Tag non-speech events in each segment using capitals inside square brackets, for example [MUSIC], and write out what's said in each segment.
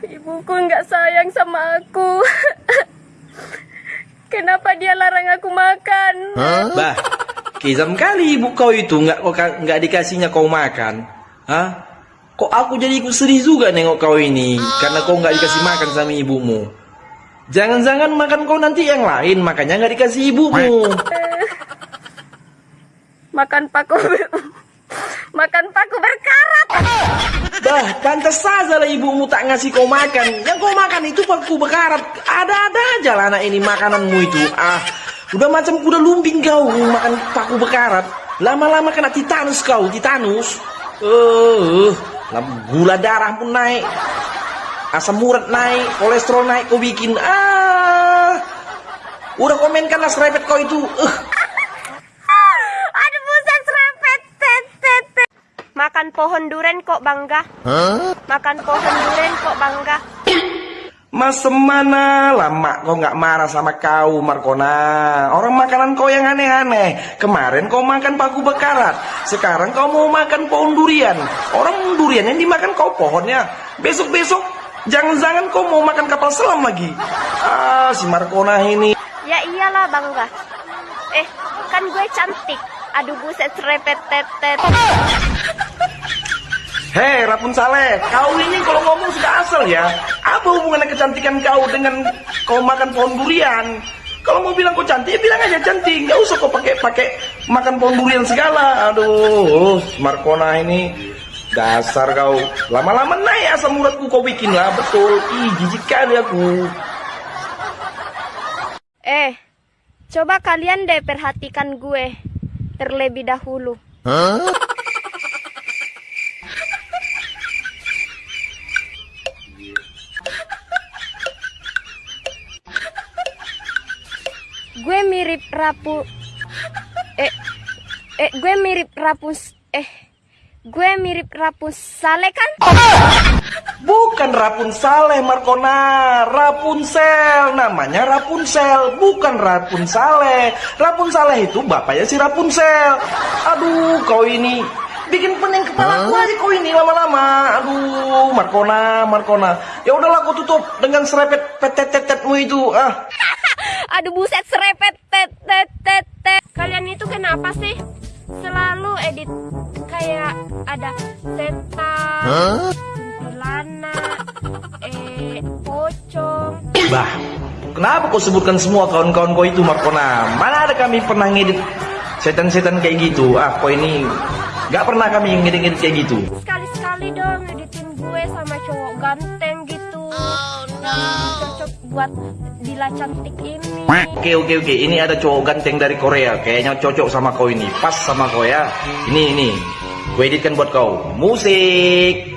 Ibuku nggak sayang sama aku. [LAUGHS] Kenapa dia larang aku makan? Bah, kizam kali ibu kau itu nggak kau nggak dikasihnya kau makan. Hah? Kok aku jadi ikut sedih juga nengok kau ini karena kau nggak dikasih makan sama ibumu. Jangan-jangan makan kau nanti yang lain makanya nggak dikasih ibumu. Makan paku [LAUGHS] makan paku berkarat. Bah, pantas saja lah ibumu tak ngasih kau makan. Yang kau makan itu paku bekarat. Ada-ada aja lah anak ini makananmu itu. Ah, udah macam kuda lumping kau makan paku bekarat. Lama-lama kena titanus kau, titanus. Eh, uh, gula darah pun naik. Asam urat naik, kolesterol naik kau bikin. Ah, udah komenkan lah serepet kau itu. Uh. Aduh buset serempet. tet, tet, tet. Makan pohon duren kok bangga. Makan pohon duren kok bangga. Mas mana lama kau nggak marah sama kau Markona? Orang makanan kau yang aneh-aneh. Kemarin kau makan paku bekarat. Sekarang kau mau makan pohon durian. Orang durian yang dimakan kau pohonnya. Besok-besok Jangan-jangan kau mau makan kapal selam lagi. Ah si Markona ini. Ya iyalah bangga. Eh, kan gue cantik. Aduh buset serempet Hei Rapunzel, kau ini kalau ngomong sudah asal ya. Apa hubungannya kecantikan kau dengan kau makan pohon durian? Kalau mau bilang kau cantik, ya bilang aja cantik. Gak usah kau pakai pakai makan pohon durian segala. Aduh, Markona ini dasar kau. Lama-lama naik asam uratku kau bikin lah, betul. Ih, jijik kali aku. Eh, coba kalian deh perhatikan gue terlebih dahulu. Gue mirip rapu eh eh gue mirip rapus eh gue mirip rapus sale kan? Bukan Rapunzel, Markona. Rapunzel. Namanya Rapunzel. Bukan Rapunzel. Rapunzel itu bapaknya si Rapunzel. Aduh, kau ini bikin pening kepala aku aja kau ini lama-lama. Aduh, Markona, Markona. Ya udahlah, kau tutup dengan serepet petet-tetetmu itu. Ah, [LAUGHS] Aduh buset serepet tet tet tet tet. Kalian itu kenapa sih selalu edit kayak ada setan, kuntilanak, eh pocong. bah. Kenapa kau sebutkan semua kawan-kawan kau itu, Markona? Mana ada kami pernah ngedit setan-setan kayak gitu? Ah, kau ini nggak pernah kami ngedit-ngedit kayak gitu. Sekali-sekali dong editin gue sama cowok ganteng gitu. Cocok buat Dila cantik ini. Oke oke oke, ini ada cowok ganteng dari Korea, kayaknya cocok sama kau ini, pas sama kau ya. Ini ini, gue editkan buat kau. Musik.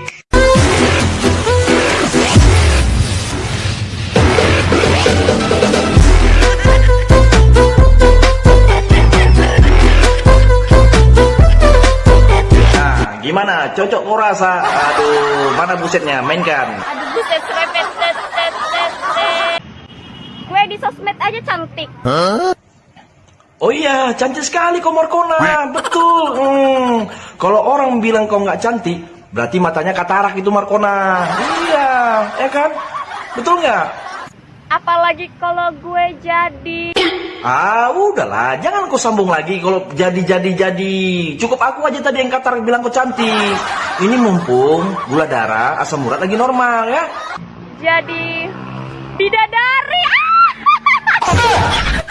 Nah? Cocok kau rasa? Aduh, mana busetnya? Mainkan. Aduh buset serepet tet tet tet tet. Gue di sosmed aja cantik. Oh iya, cantik sekali kau Markona, betul. Hmm. Kalau orang bilang kau nggak cantik, berarti matanya katarak itu Markona. Iya, ya kan? Betul nggak? Apalagi kalau gue jadi Ah, udahlah, jangan kau sambung lagi kalau jadi jadi jadi. Cukup aku aja tadi yang katarak bilang kau cantik. Ini mumpung gula darah, asam urat lagi normal ya. jadi bidadari. [LAUGHS]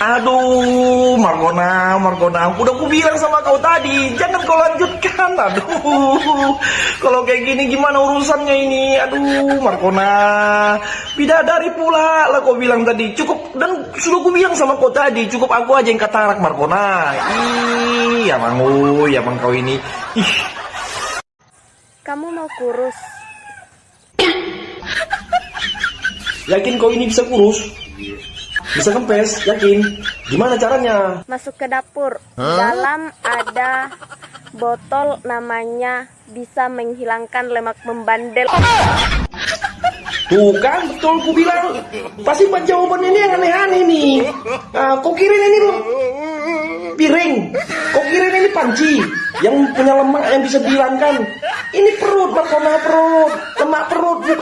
Aduh, Margona, Margona, udah aku bilang sama kau tadi, jangan kau lanjutkan. Aduh, kalau kayak gini gimana urusannya ini? Aduh, Margona, bidadari pula lah kau bilang tadi. Cukup dan sudah aku bilang sama kau tadi, cukup aku aja yang katarak Margona. Ih, ya mangu, ya mang kau ini. Ih, Kamu mau kurus? yakin kau ini bisa kurus? Bisa kempes, yakin? Gimana caranya? Masuk ke dapur. Dalam ada botol namanya bisa menghilangkan lemak membandel. Tuh kan, betul ku bilang. Pasti buat jawaban ini yang aneh-aneh nih. Ah, kok kirain ini piring? Kok kirain ini panci? Yang punya lemak yang bisa dihilangkan. Ini perut, Markona perut.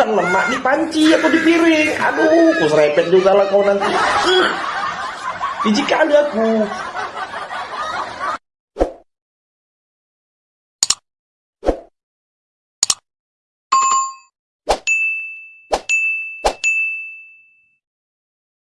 Bukan lemak di panci atau di piring. Aduh, ku serepet juga lah kau nanti. Uh, biji kali aku.